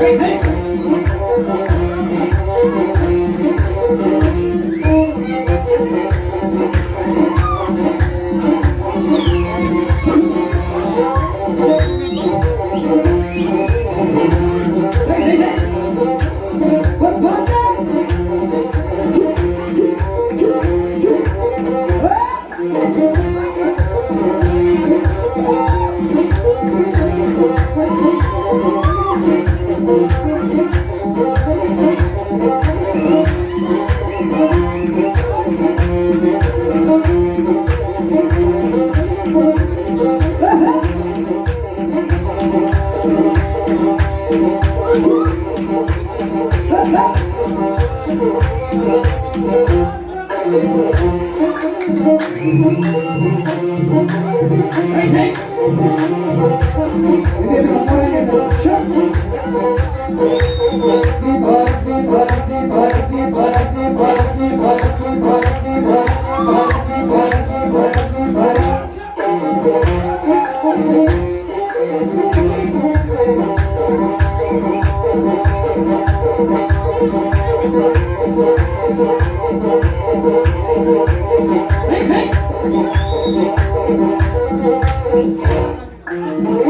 Crazy? Hey, hey!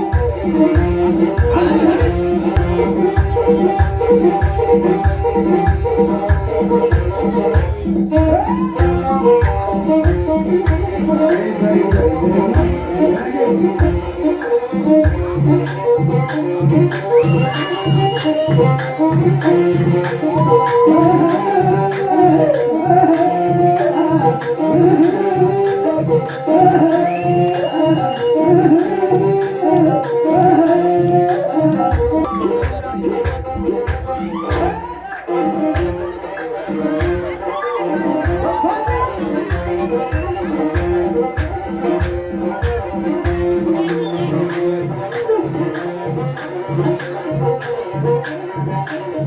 Oh,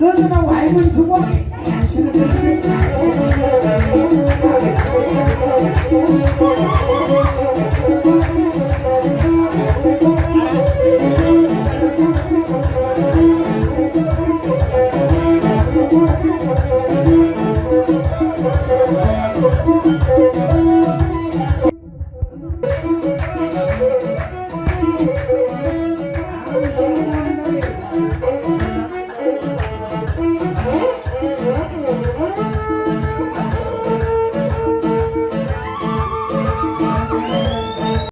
너는 와이번 두번